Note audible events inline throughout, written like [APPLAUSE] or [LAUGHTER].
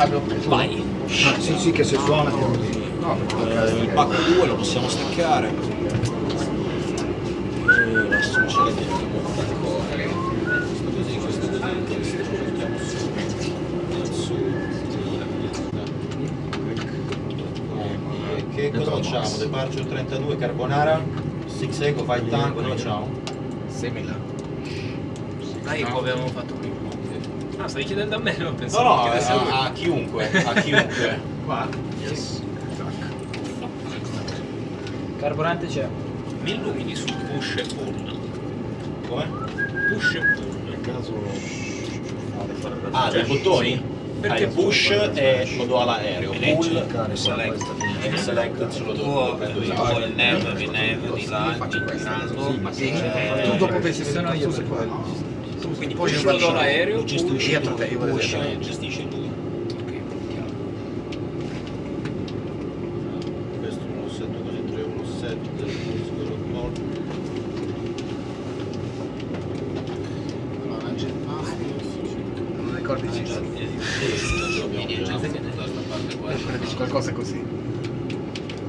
Fabio, Vai. Ah, sì, sì, che se suona lì. No, Eh, il pacco 2 lo possiamo staccare. E adesso ce l'abbiamo. Questo così, questo così, questo lo mettiamo su. Su. E che cosa facciamo? Departure 32 Carbonara, 6 Eco, Fight Tank, cosa facciamo? 6.000. Dai, come avevamo fatto stai chiedendo a me, non No, pensavo no, che a, lui. a chiunque, a chiunque. [LAUGHS] Qua? Yes. Carburante c'è. Mi illumini su push e pull. Come? Push e pull. Nel caso... Ah, dei bottoni? Perché ah, il push e lo do all'aereo, pull select. e select ce lo do, lo prendo io. Poi il nav, il nav di là, girando. Tu dopo pensi che sono io tu per qua. Quindi Poi push io lo Lo gestisci dietro tu, te, dietro. e gestisce lui. Questo è uno set così, 3 uno set, questo quello molto. Allora, jetpack. Non ricordi Sì, ci sono. sì. Qualcosa così.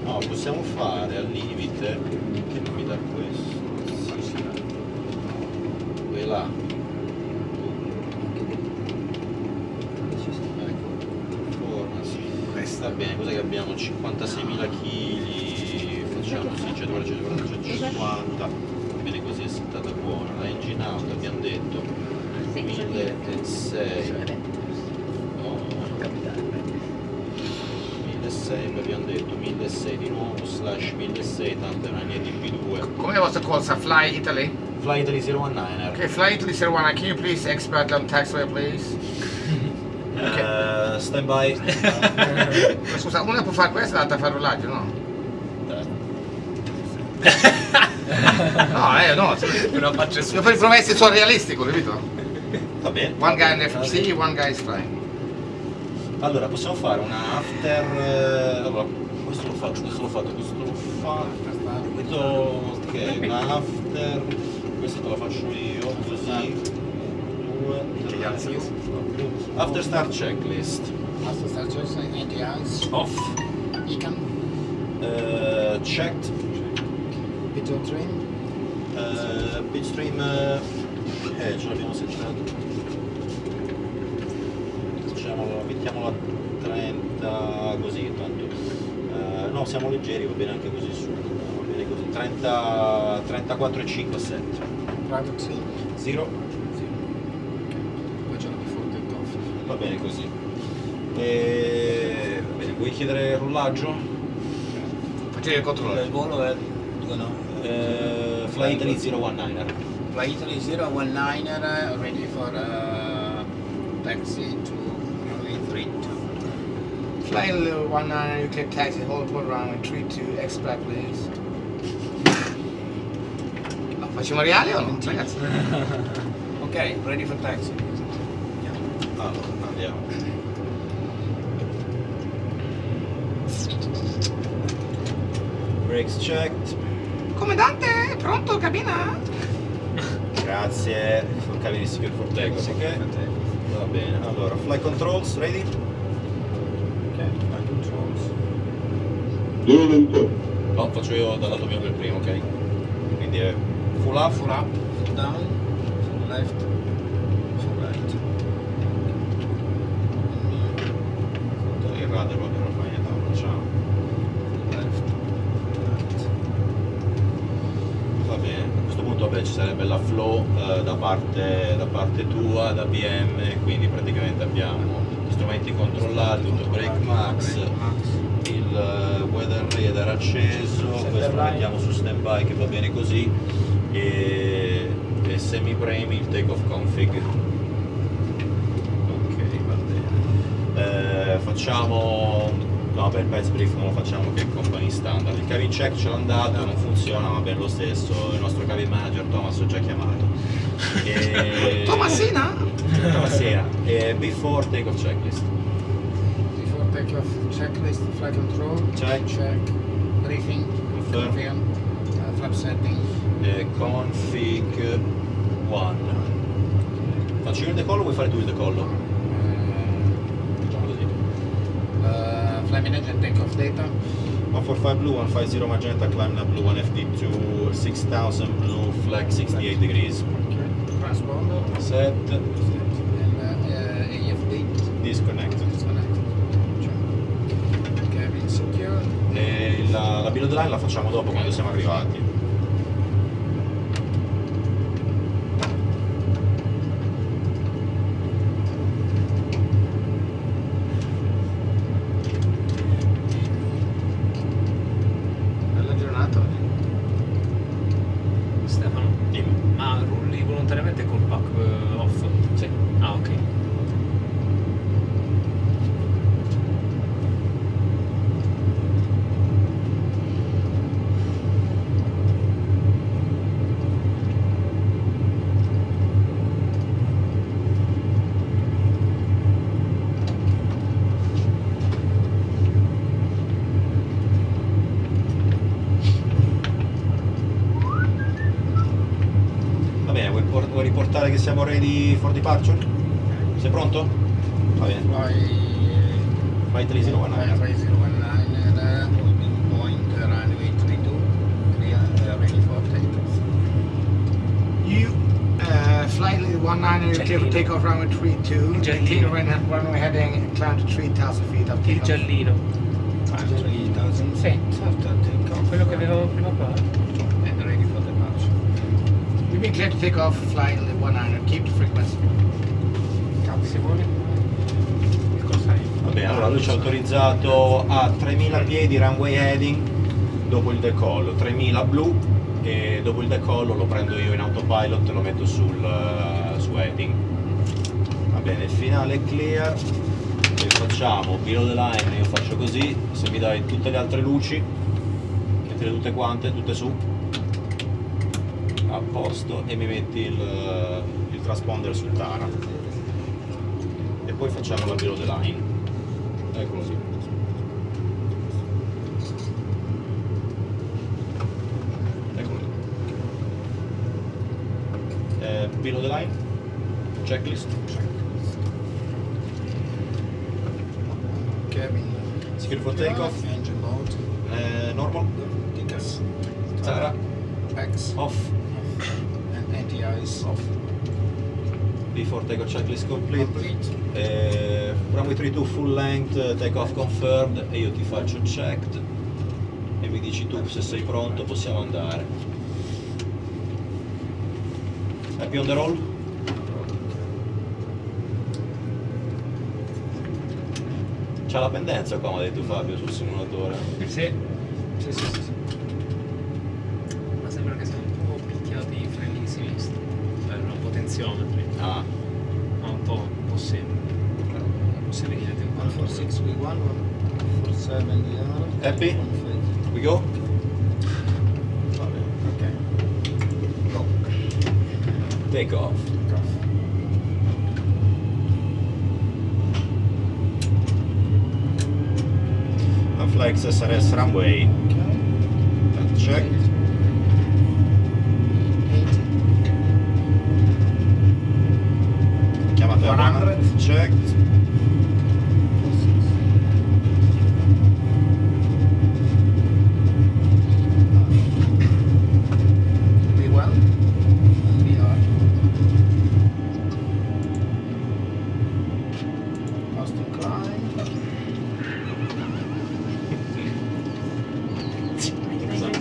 No, possiamo fare al limite che non mi dà questo. Quella. Ecco, performance. Questa. Va bene, cos'è che abbiamo? 56.000 kg, facciamo sì, 140, 140, 150, va bene così è settata buona. La engine out abbiamo detto 1.600, no, 1.600 abbiamo detto 1.600 di nuovo, slash 1.600, tanto è una NDP2. Come vostra cosa? Fly Italy? Fly Italy 019er. Okay, Fly Italy 01, can you please expert on taxway please? Eh, stand by. [LAUGHS] Ma Scusa, una può fare questo e l'altra fa il rollaggio, no? [LAUGHS] No, eh, no. una faccia su. Io per i promessi sono realistico, capito? Va bene. One guy in FMC, one guy is flying. Allora, possiamo fare una after... eh, allora, questo lo faccio, questo l'ho fatto, questo l'ho fatto... Questo... ok, una after... Questa te la faccio io, così... Due, Che gli altri tre, After start checklist. After start choosing ATIs, Off. Econ, Eh, checked. Pito Train, Uh, bitstream eh, eh, ce l'abbiamo settato facciamolo mettiamolo a 30 così tanto. Eh, no siamo leggeri va bene anche così su. Va bene così. 30 34 e 5 7 Private Team, 0 poi c'è la before takeoff. Va bene così e, va bene vuoi chiedere il rollaggio? Facevi il controllo. Il volo è due no. Eh, Fly Italy 019er Fly Italy 019er, ready for uh, taxi to runway 32. Flying uh, one nine, you can taxi, hold for runway 32, expert please. Facciamo reali o no? Ragazzi. [LAUGHS] Ok, ready for taxi. Andiamo brakes checked Comandante, pronto, cabina? Grazie, sul cabine secure for takeoff, ok? Va bene, allora, fly controls, ready? Ok, fly controls. No, faccio io dal lato mio per primo, ok? Quindi è full up, Full up, full down, full left, full right. il radar va bene, fai niente, lo facciamo. Full left, right. Va bene, a questo punto vabbè, ci sarebbe la flow eh, da, parte, tua, da BM, quindi praticamente abbiamo gli strumenti controllati, tutto brake max, il weather radar acceso, questo lo mettiamo su stand by che va bene così e, e semi premi il take off config. Ok, va bene. Eh, facciamo No, beh, il Pets Brief non lo facciamo che è company standard. Il cabin check ce l'ha dato, non funziona, ma bene lo stesso. Il nostro cabin manager Thomas ho già chiamato. E... Tomasina? Tomasina. E before take off checklist. Before takeoff, checklist, flight control, Check. check, briefing, Confirm. confirm, uh, flap setting, E config 1. Faccio io il decollo o vuoi fare tu il decollo? uh, così. and takeoff data. 145 blue, 150 magenta, climb now blue, 1FD2, 6000 blue, flag 68 degrees. Transponder. Set, And uh, uh, AFD. disconnected. Disconnected. Cabin secure. E la, la build line la facciamo dopo quando siamo arrivati. Siamo ready for departure? Sei pronto? Va bene. Fly. Flight 3019. 3019 uh, moving point uh, runway 32. Clear, uh, ready for takeoff. You uh, fly 19 C'è clear for Lino. takeoff runway 32. C'è Maintain Lino. run- runway heading and climb to 3000 feet of Il takeoff. giallino, 3000 Sì. feet after takeoff. quello che avevamo prima Been cleared to take off flight 19. Keep the frequency. Simone? Che cosa? Va bene, allora lui ci ha autorizzato a 3000 piedi runway heading dopo il decollo, 3000 blu e dopo il decollo lo prendo io in autopilot e lo metto sul, eh, su heading. Va bene, il finale è clear, e facciamo below the line, io faccio così, se mi dai tutte le altre luci, mettile tutte quante, tutte su, a posto e mi metti il, il transponder sul Tara. E poi facciamo la below the line. Ecco così. Ecco lì. Eh, below the line, checklist, Cabin. secure for takeoff, Engine mode. eh, normal, Tickets. Tara, Packs. off, Anti-ice. off. Before takeoff checklist complete. Complete. Eh, runway 32 full length, eh, take off confirmed e io ti faccio checked e mi dici tu se sei pronto possiamo andare. Happy on the roll? C'ha la pendenza qua, mi ha detto Fabio, sul simulatore. Sì. Sì, sì, sì, sì. Ma sembra che sia un po' picchiati i freni di sinistra. Cioè, non potenziometri. Ah, Ma un po', un po' sembra. Se vedi le temperature. 146 V1, 147 DR. Happy? we go? Va bene. Ok. Go. Take off. Flex SRS runway. Check. Chiamate 100. Check.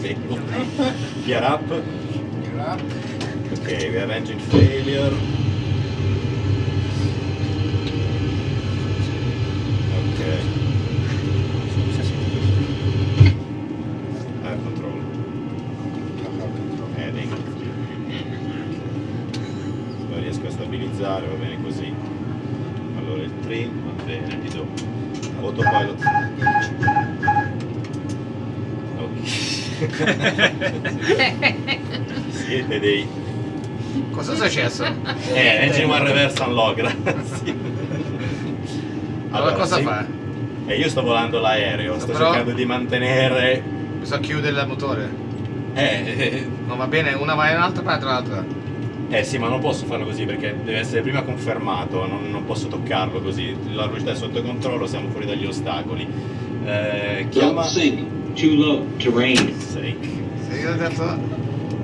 Gear up. Gear up. Okay, we have engine failure. Siete dei Cosa è successo? eh, engine one reverse unlock, [LAUGHS] grazie. Allora, cosa sì. fa? Eh, io sto volando l'aereo, sto Però- cercando di mantenere. Bisogna chiudere il motore. Eh, eh, Non va bene, una va in alto e poi l'altra l'altra. eh, sì, ma non posso farlo così perché deve essere prima confermato, non, non posso toccarlo così. La velocità è sotto controllo, siamo fuori dagli ostacoli. Eh, chiama... Don't sink. Too low. Terrain. Io ho detto...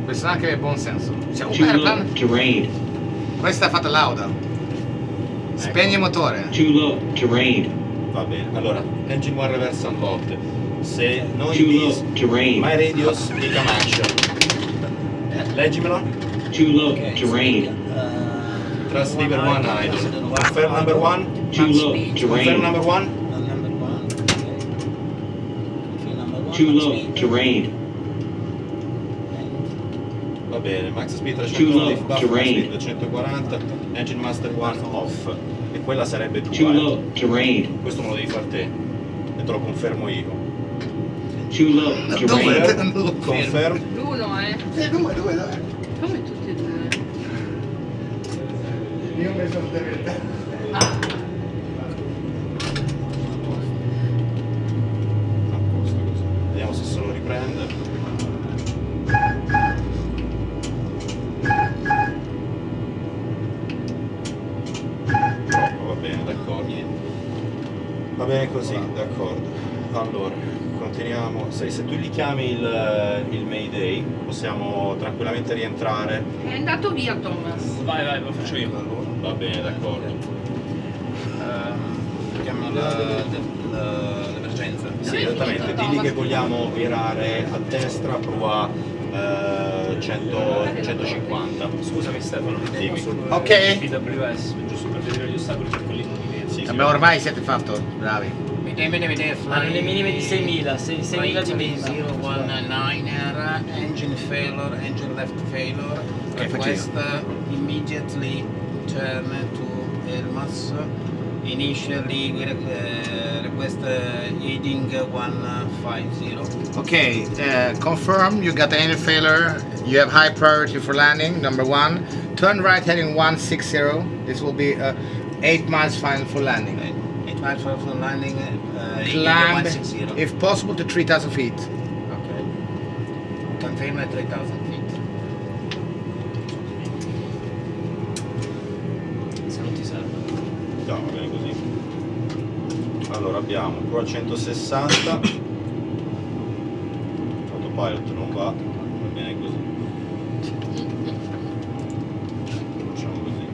Questo anche è buon senso. Un Too low. airplane. Terrain. Questa è fatta lauda. Spegni il motore. Too low. Terrain. Va bene, allora, engine one reverse unlocked. Se noi Too low. Terrain. my radius, become action. Leggimelo. Too low. Okay. Terrain. Uh, Transceiver one idle. Confirm number one. Too low. Confirm Terrain. number one. uh, number one. Okay. Confirm number one. Too low. speed. Terrain. Va bene, max speed Too 300, low, lift buffer terrain. speed 140, engine master one off. E quella sarebbe tua. Too low. Terrain. Questo me lo devi far te. E te lo confermo io. Too low. Dove? Terrain. Non lo Conferm. L'uno, eh. Eh, due, due, due. Come tutti e due? Io ho messo il deve- bene così, d'accordo. Allora, continuiamo. Se, se tu gli chiami il, il Mayday, possiamo tranquillamente rientrare. È andato via Thomas. Vai, vai, lo faccio io. Va bene, d'accordo. Chiamo la- la- l'emergenza. Sì, esattamente. Digli che vogliamo virare a destra, prua eh, 100 150. Scusami Stefano, Dimmi. sul Ok. PWS, giusto per vedere gli ostacoli per quelli movimenti. Sì, sì. Ormai siete fatto, bravi. Vede, vede, vede, Hanno le minime di 6.000, 6.000 di mezzo. 019er, engine failure, engine left failure, Che request uh, immediately turn to Elmas. Initially we re- uh, request uh, heading 150. Okay, uh, confirm you got any failure. You have high priority for landing, number one. Turn right heading 160. This will be uh, 8 miles final for landing. 8 miles for for landing, uh, Climb, 160. if possible, to 3000 feet. Okay. Confirm at 3000 feet. Se non ti serve. No, va bene così. Allora abbiamo prua 160. Autopilot non va, va bene così. Facciamo così.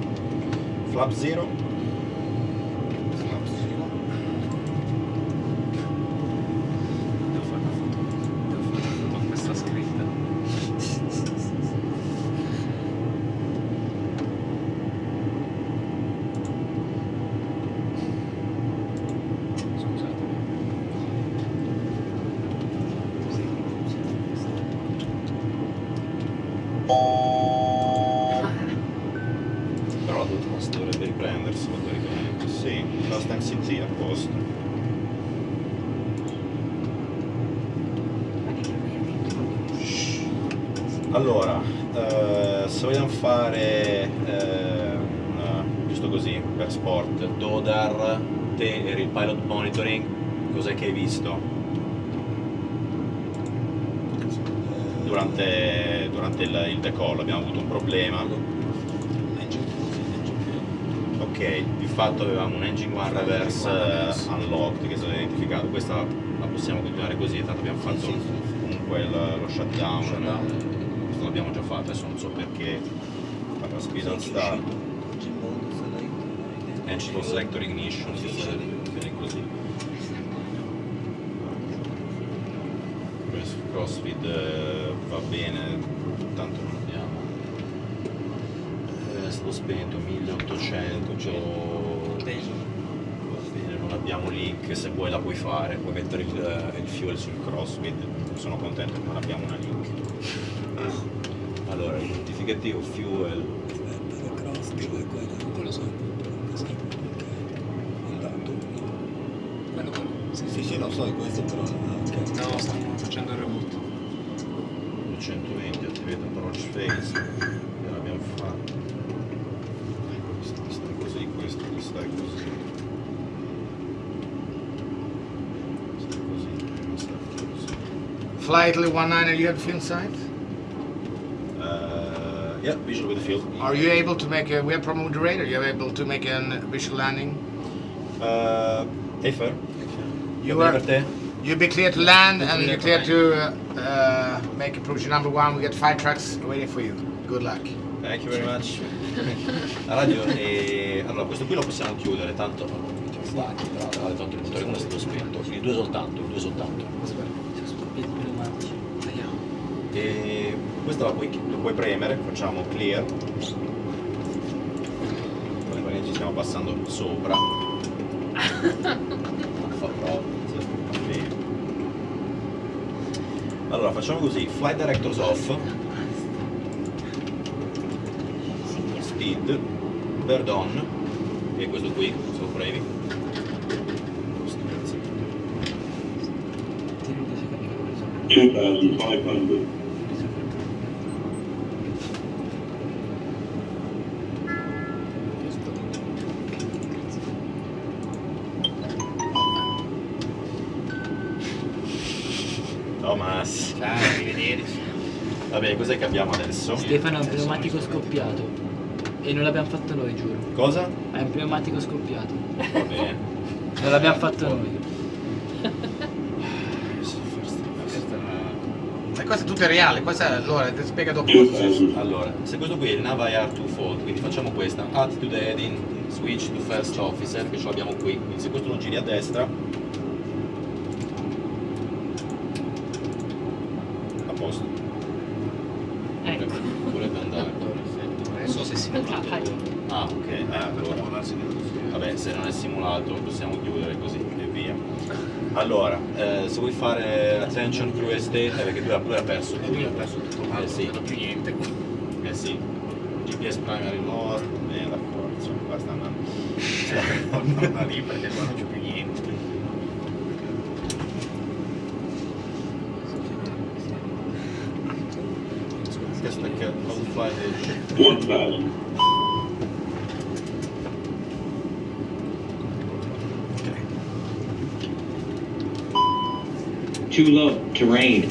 Flap 0. Devo fare una foto. Devo fare una foto con questa scritta. Scusatemi. Sì. Però Dutmas dovrebbe riprenderselo teoricamente. Sì, la Stan CT a posto. Allora, eh, se vogliamo fare eh, una- giusto così per sport, Dodar, te eri il pilot monitoring, cos'è che hai visto? Durante, durante il, il decollo abbiamo avuto un problema. Ok, di fatto avevamo un engine one reverse eh, unlocked che è stato identificato, questa la possiamo continuare così, tanto abbiamo fatto comunque lo shutdown, Shutdown. questo l'abbiamo già fatto, adesso non so perché farà speed on start, Engine selector ignition, bene così. Questo crossfeed eh, va bene, tanto non abbiamo. Eh, stato spento 1800, Va bene, non abbiamo link, se vuoi la puoi fare, puoi mettere il, il fuel sul crossfeed, sono contento che non abbiamo una link. [LAUGHS] Allora, identificativo fuel, attivate approach phase, e l'abbiamo fatto. Questo sta così, questo sta così. Sta così, sta così. Flight 19, you have fuel sight? Uh, yeah, visual with the field. Are you able to make a, we have problem with the radar, you are able to make a visual landing? Uh, hey, fair. You are, you'll be clear to land and you're clear to uh, uh, make approach number one. We got five trucks waiting for you. Good luck. Thank you very much. [LAUGHS] Radio e allora questo qui lo possiamo chiudere, tanto stacchi, però alle 8 minuti non è stato spento, quindi due soltanto, due soltanto. E questo la puoi, lo puoi premere, facciamo clear. Poi ci stiamo passando sopra. [LAUGHS] allora facciamo così fly directors off. Speed bird on. E questo qui sono brevi Total 500 cos'è che abbiamo adesso? Stefano è un pneumatico scoppiato. E non l'abbiamo fatto noi, giuro. Cosa? È un pneumatico scoppiato. Va bene. Non l'abbiamo fatto noi. È Ma questo è tutto reale, questa allora ti spiega dopo. 2,000. Allora, se questo qui è il Nava IR 2 Fold, quindi facciamo questa, attitude heading, switch to first officer, che ce l'abbiamo qui, quindi se questo lo giri a destra, a posto, Ecco. vorrebbe andare. Non so se si Ah, ok, eh, allora. Vabbè, se non è simulato possiamo chiudere così e via. Allora, eh, se vuoi fare attention crew estate, eh, perché lui ha, lui ha perso tutto. Lui ha perso tutto, ma Eh sì. non ha più niente. Eh sì, GPS primary lore, bene d'accordo, insomma, qua sta andando. [LAUGHS] Non da lì perché qua non c'è più niente. Questo è che how to fly the Too low. Terrain.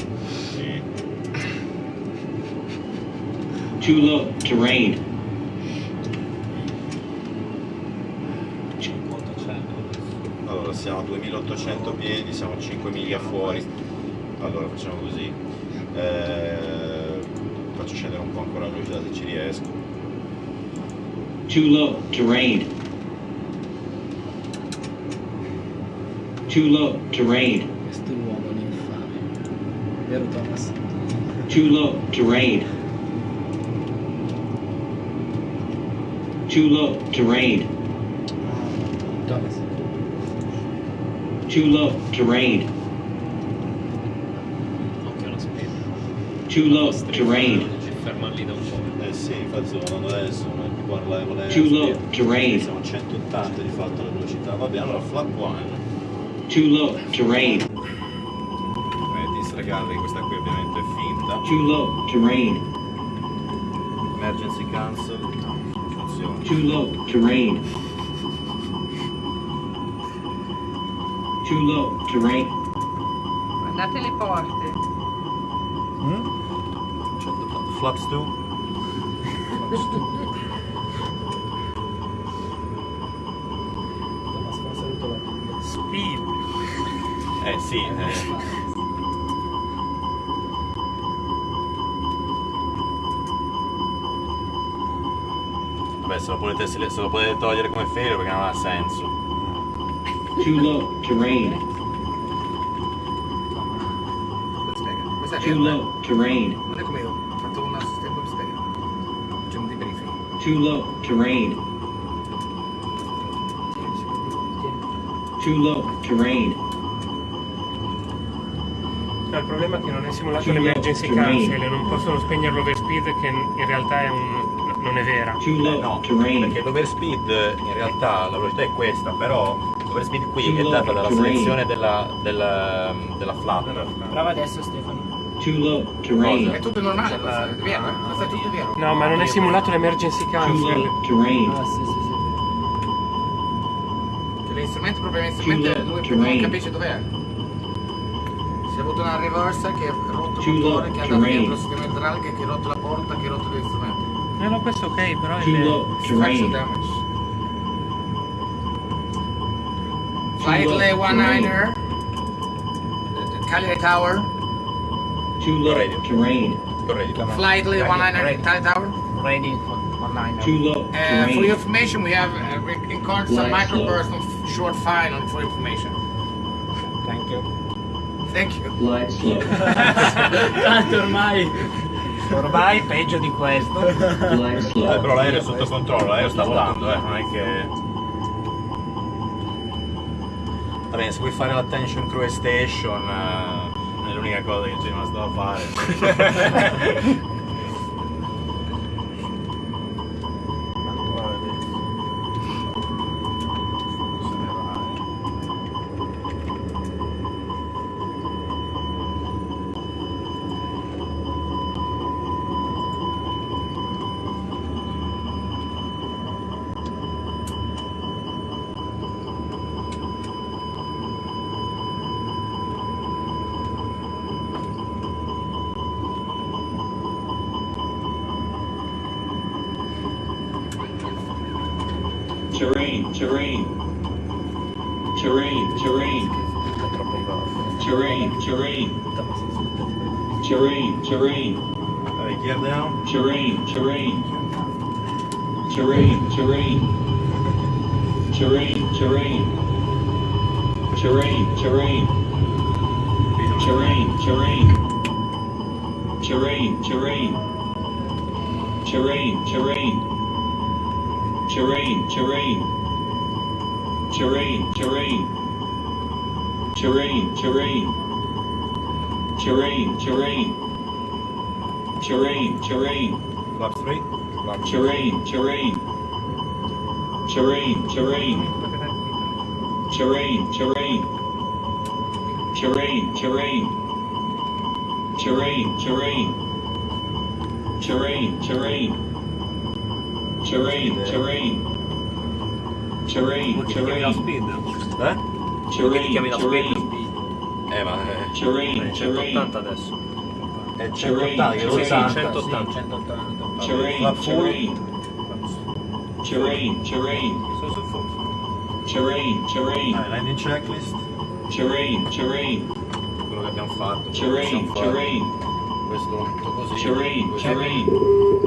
Too low. Terrain. Allora, siamo a 2800 piedi, siamo a 5 miglia fuori. Allora, facciamo così. Eh, faccio scendere un po' ancora la velocità se ci riesco. Too low. Terrain. Too low. Terrain. Vero Thomas? Too low. Terrain. Too low. Terrain. Thomas. Too low. Terrain. Occhio alla spesa. Too low. Terrain. Ferma lì da un po'. Eh sì, infatti sto andando adesso, non è più qua la Too low. Terrain. Siamo a 180 di fatto la velocità. Va allora flap 1. Too low. Terrain. Disregarding questa qui ovviamente è finta. Too low. Terrain. Emergency cancel. Funziona. Too low. Terrain. Too low. Terrain. Guardate le porte. 180. Flaps 2. Thomas fa un saluto alla Speed. Eh sì, eh. Se lo, potete, se lo potete togliere come failure perché non ha senso. Too low. Terrain. Too low. Terrain. Non è come io, ho fatto un assistente per spiegare. C'è un debriefing. Too low. Terrain. Too low. Terrain. No, il problema è che non è simulato l'emergency cancel e non possono spegnere l'overspeed che in realtà è un, non è vera. Too Eh, low. no, perché l'overspeed in realtà la velocità è questa, però l'overspeed qui è data dalla selezione della, della, della flap. Prova adesso Stefano. Too low. Terrain. È tutto normale, questo è vero? Questo è tutto vero. No, ma non è simulato l'emergency cancel. Ah sì sì sì. Cioè, l'instrumento propriamente strumento, Too low, lui terrain. non capisce dov'è. Si è avuto una reversa che ha rotto il motore, che ha dato dentro il sistema idraulico, che ha rotto la porta, che ha rotto l'istrumento. No, no, questo ok, però è Too low. Structural Terrain. damage. Too Flight low, lay one terrain. niner, Cagliari Tower. Too low. Radio. Terrain. Corretti. Flightly Ready, 199 ready. Cagliari Tower. Ready for one liner. Too low. Uh, for your information, we have uh, we encountered some Light microburst of short fine on for information. Thank you. Thank you. Glide [LAUGHS] slow. Tanto ormai. Ormai peggio di questo. Eh, però l'aereo è sotto controllo, l'aereo sta volando, eh, non è che... Va bene, se vuoi fare l'attention crew station eh, è l'unica cosa che ci è rimasta da fare. [LAUGHS] Terrain. Terrain. Terrain. Terrain. Terrain. Terrain. Terrain. Terrain. Vabbè, gear down. Terrain. Terrain. Terrain. Terrain. Terrain. Terrain. Terrain. Terrain. Terrain. Terrain. Terrain. Terrain. Terrain. Terrain. Terrain. Terrain. Terrain. Terrain. Terrain. Terrain. Terrain. Terrain. Terrain. Terrain. Flap 3. Terrain. Terrain. Terrain. Terrain. Terrain. Terrain. Terrain. Terrain. Terrain. Terrain. Terrain. Terrain. Terrain. Terrain. Terrain. Terrain. speed. Eh? Terrain. chiami la Terrain. Eh, ma eh, Terrain. Terrain. 180 adesso. è Terrain. 180 che lo Terrain. sa. 180. 180. Terrain. Flap full. Terrain. Terrain. Terrain. Sono sul full. Terrain. Terrain. Eh, landing checklist, Terrain. Terrain. quello che abbiamo fatto. quello che Terrain. possiamo fare. Terrain. Questo tutto così. Terrain. così. Terrain.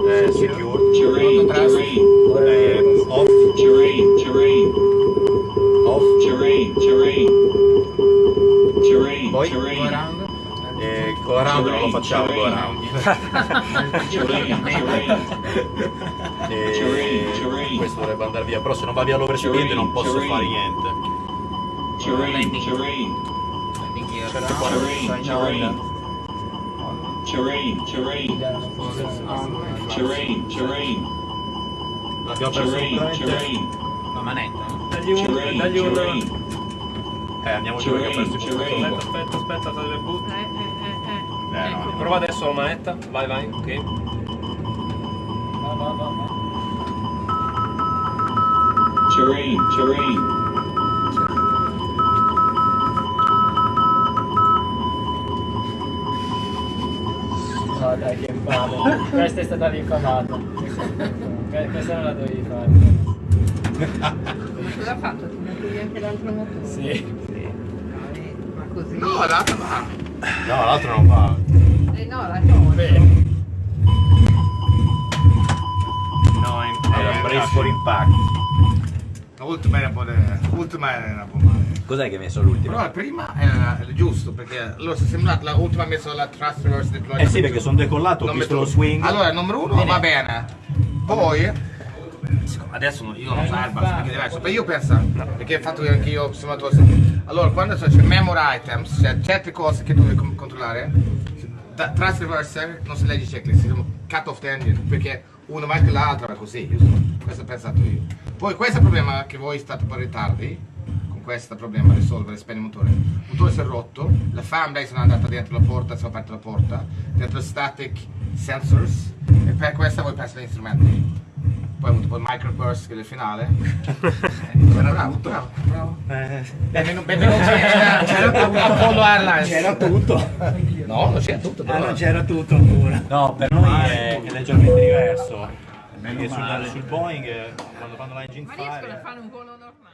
Eh, secure. Terrain. Terrain. Eh, poi? Eh, go around non lo facciamo go around e questo dovrebbe andare via però se non va via l'overspin non posso fare niente. Terrain terrain terrain terrain l'abbiamo preso la manetta eh. dagli un eh, andiamo giù perché ho perso il. Aspetta, aspetta, aspetta, fate le boot. Eh, eh, eh, eh. Eh, Ecco. no. Prova adesso la manetta. Vai, vai, ok. Terrain. Terrain. No dai che palle. [LAUGHS] Questa è stata rifamata. Que- Questa non la dovevi fare. [LAUGHS] Cosa ha fatto? Ti metti anche l'altro motore? Sì. Così? No, l'altro va. No, l'altro non va. Eh no, la tolgo. No, in, era brace for impact. L'ultima era un po'. de- L'ultima era un po' male. Cos'è che hai messo? Però la prima era giusto perché allora si è sembrato l'ultima ha messo la thrust reverse deploy. Eh sì, perché sono decollato, ho visto lo swing. Allora, il numero uno va bene. Poi adesso io non so Airbus perché è diverso, però io penso, perché ho fatto anche io simulatore. Allora, quando c'è memory items, cioè certe cose che devi com- controllare, da, reverser non si legge checklist, si chiama cut off the engine, perché uno va anche l'altro va così, giusto? Questo ho pensato io. Poi questo è il problema che voi state in ritardi, con questo problema risolvere, spegne il motore. Il motore si è rotto, la fan base non è andata dentro la porta, si è aperta la porta, dentro static sensors, e per questo voi pensate agli strumenti. Poi ho avuto poi il microburst che è il finale. [LAUGHS] bravo, bravo, bravo. Benvenuto, benvenuti a- a Apollo Airlines. C'era tutto. No, non c'era tutto, Ah, però. non c'era tutto ancora. No, per noi è, è leggermente diverso. Perché sul, sul Boeing, eh, quando fanno l'engine Ma riescono a fire, fare un volo normale?